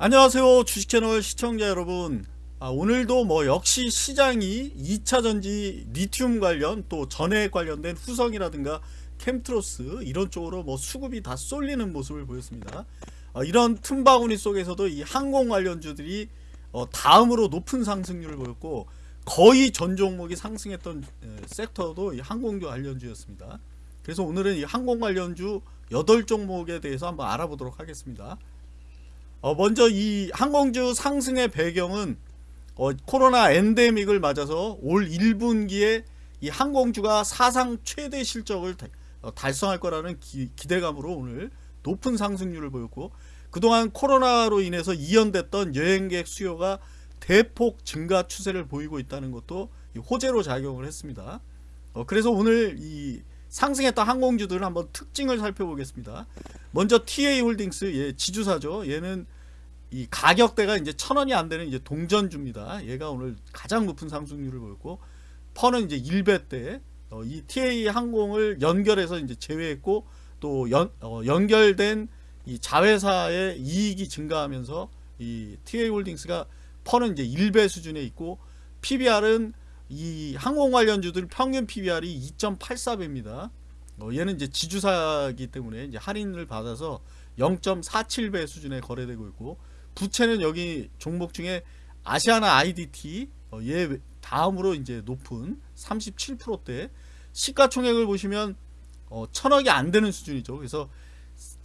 안녕하세요 주식채널 시청자 여러분. 아, 오늘도 뭐 역시 시장이 2차전지 리튬 관련 또 전해액 관련된 후성이라든가 캠트로스 이런 쪽으로 뭐 수급이 다 쏠리는 모습을 보였습니다. 어, 이런 틈바구니 속에서도 이 항공 관련주들이 어, 다음으로 높은 상승률을 보였고 거의 전 종목이 상승했던 에, 섹터도 이 항공주 관련주였습니다. 그래서 오늘은 이 항공 관련주 8종목에 대해서 한번 알아보도록 하겠습니다 어, 먼저 이 항공주 상승의 배경은 어, 코로나 엔데믹을 맞아서 올 1분기에 이 항공주가 사상 최대 실적을 다, 어, 달성할 거라는 기, 대감으로 오늘 높은 상승률을 보였고 그동안 코로나로 인해서 이연됐던 여행객 수요가 대폭 증가 추세를 보이고 있다는 것도 호재로 작용을 했습니다. 어, 그래서 오늘 이 상승했던 항공주들을 한번 특징을 살펴보겠습니다. 먼저 티웨이 홀딩스 예, 지주사죠. 얘는 이 가격대가 이제 천 원이 안 되는 이제 동전주입니다. 얘가 오늘 가장 높은 상승률을 보였고 PER는 이제 1배대 어, 이 티웨이 항공을 연결해서 이제 제외했고 또 연, 어, 연결된 이 자회사의 이익이 증가하면서 이 티웨이 홀딩스가 PER는 이제 1배 수준에 있고 PBR은 이 항공 관련주들 평균 PBR이 2.84배입니다. 어, 얘는 이제 지주사기 때문에 이제 할인을 받아서 0.47배 수준에 거래되고 있고 부채는 여기 종목 중에 아시아나 IDT 어, 얘 다음으로 이제 높은 37%대 시가총액을 보시면 어, 천억이 안 되는 수준이죠. 그래서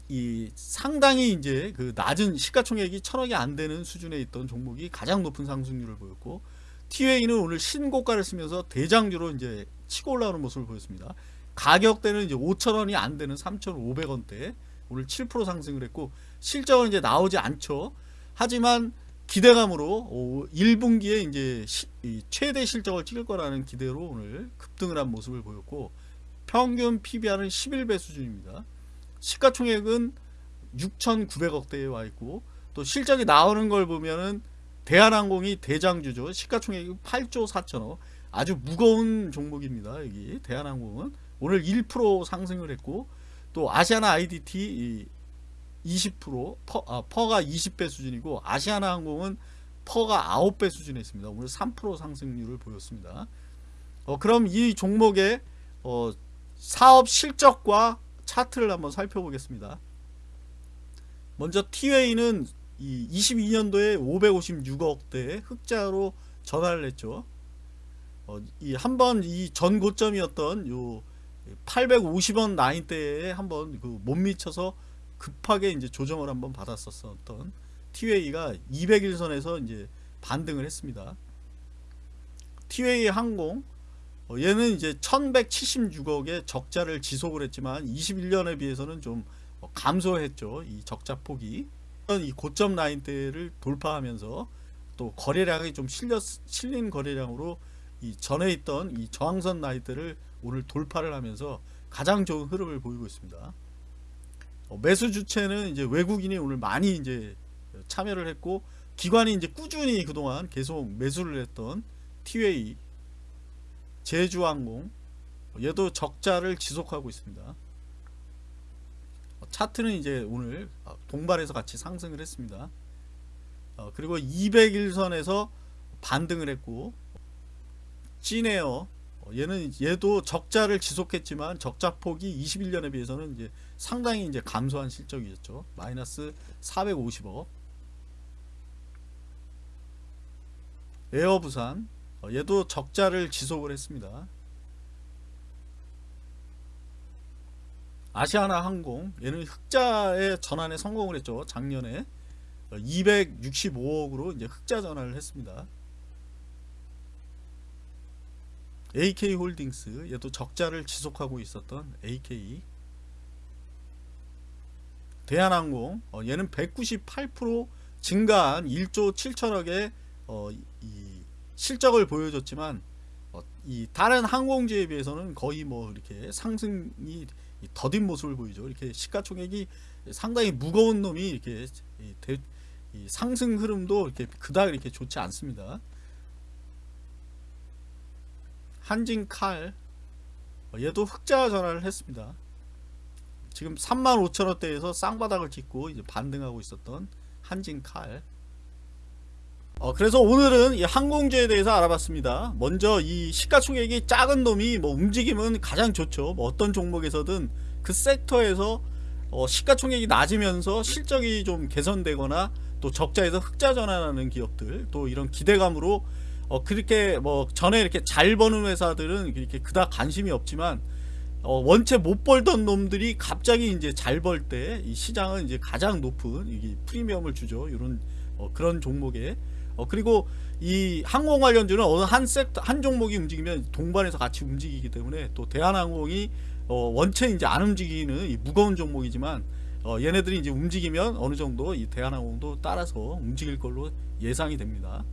이 상당히 이제 그 낮은 시가총액이 천억이 안 되는 수준에 있던 종목이 가장 높은 상승률을 보였고 TWA는 오늘 신고가를 쓰면서 대장주로 이제 치고 올라오는 모습을 보였습니다. 가격대는 이제 5천원이 안 되는 3,500원대 오늘 7% 상승을 했고 실적은 이제 나오지 않죠. 하지만 기대감으로 1분기에 이제 최대 실적을 찍을 거라는 기대로 오늘 급등을 한 모습을 보였고 평균 PBR은 11배 수준입니다. 시가총액은 6,900억대에 와 있고 또 실적이 나오는 걸 보면은 대한항공이 대장주죠. 시가총액이 8조 4천억. 아주 무거운 종목입니다. 여기 대한항공은 오늘 1% 상승을 했고 또 아시아나 IDT 20% PER, 아, PER가 20배 수준이고 아시아나 항공은 PER가 9배 수준에 있습니다. 오늘 3% 상승률을 보였습니다. 어, 그럼 이 종목의 어, 사업 실적과 차트를 한번 살펴보겠습니다. 먼저 티웨이는 이 22년도에 556억대 흑자로 전환을 했죠. 어, 이 한번 이 전 고점이었던 요 850원 라인대에 한번 그 못 미쳐서 급하게 이제 조정을 한번 받았었던 티웨이가 200일선에서 이제 반등을 했습니다. 티웨이 항공 어, 얘는 이제 1176억의 적자를 지속을 했지만 21년에 비해서는 좀 어, 감소했죠. 이 적자 폭이 이 고점 라인대를 돌파하면서 또 거래량이 좀 실렸, 실린 거래량으로 이 전에 있던 이 저항선 라인대를 오늘 돌파를 하면서 가장 좋은 흐름을 보이고 있습니다. 어, 매수 주체는 이제 외국인이 오늘 많이 이제 참여를 했고 기관이 이제 꾸준히 그동안 계속 매수를 했던 티웨이 제주항공 얘도 적자를 지속하고 있습니다. 어, 차트는 이제 오늘 어, 동발해서 같이 상승을 했습니다. 그리고 200일선에서 반등을 했고 찐에어 어, 얘는 얘도 적자를 지속했지만 적자 폭이 21년에 비해서는 이제 상당히 이제 감소한 실적이었죠. 마이너스 450억. 에어부산 어, 얘도 적자를 지속을 했습니다. 아시아나 항공 얘는 흑자의 전환에 성공을 했죠. 작년에 265억으로 어, 이제 흑자 전환을 했습니다. AK홀딩스 얘도 적자를 지속하고 있었던 AK 대한항공 어, 얘는 198% 증가한 1조 7천억의 어, 이 실적을 보여줬지만 어, 이 다른 항공주에 비해서는 거의 뭐 이렇게 상승이 더딘 모습을 보이죠. 이렇게 시가총액이 상당히 무거운 놈이 이렇게 이 대, 이 상승 흐름도 이렇게 그닥 이렇게 좋지 않습니다. 한진칼 어, 얘도 흑자 전환을 했습니다. 지금 35,000원대에서 쌍바닥을 찍고 이제 반등하고 있었던 한진칼. 어, 그래서 오늘은 이 항공주에 대해서 알아봤습니다. 먼저 이 시가총액이 작은 놈이 뭐 움직임은 가장 좋죠. 뭐 어떤 종목에서든 그 섹터에서 어, 시가총액이 낮으면서 실적이 좀 개선되거나 또 적자에서 흑자 전환하는 기업들 또 이런 기대감으로 어, 그렇게 뭐 전에 이렇게 잘 버는 회사들은 이렇게 그닥 관심이 없지만 어, 원체 못 벌던 놈들이 갑자기 이제 잘 벌 때 이 시장은 이제 가장 높은 이 프리미엄을 주죠. 이런 어, 그런 종목에 어, 그리고 이 항공 관련주는 어느 한 섹터 한 종목이 움직이면 동반해서 같이 움직이기 때문에 또 대한항공이 어, 원체 이제 안 움직이는 이 무거운 종목이지만 어, 얘네들이 이제 움직이면 어느 정도 이 대한항공도 따라서 움직일 걸로 예상이 됩니다.